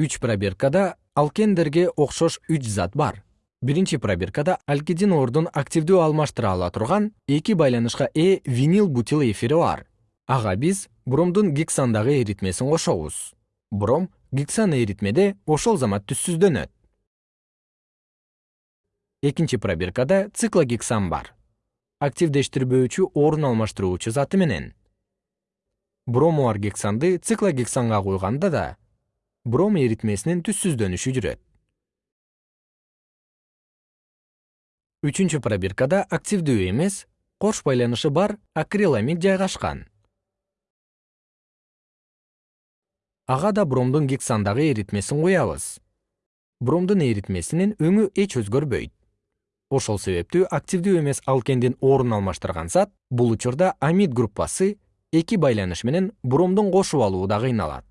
үч пробиркада алкендерге окшош үч зат бар. Биринчи пробиркада алкидин ордун активдүү алмаштыра ала турган эки байланышка ээ винил бутил эфири бар. Ага биз бромдун гександагы эритмесин кошобуз. Бром гексан эритмеде ошол замат түссүздөнөт. Экинчи пробиркада циклогексан бар. Активдештирбөөчү орун алмаштыруучу заты менен. Бромуар гександы циклогексанга куйганда да бром эритмесинин түссүздөнүшү жүрөт. Үчүнчү пробиркада активдүү эмес кош байланышы бар акриламид жайгашкан. Ага да бромдун гександагы эритмесин куябыз. Бромдун эритмесинин өңү эч өзгөрбөйт. Ошол себептүү активдүү эмес алкендин орун алмаштырган зат бул учурда амид группасы эки байланыш менен бромдун кошуп алуууда кыйналат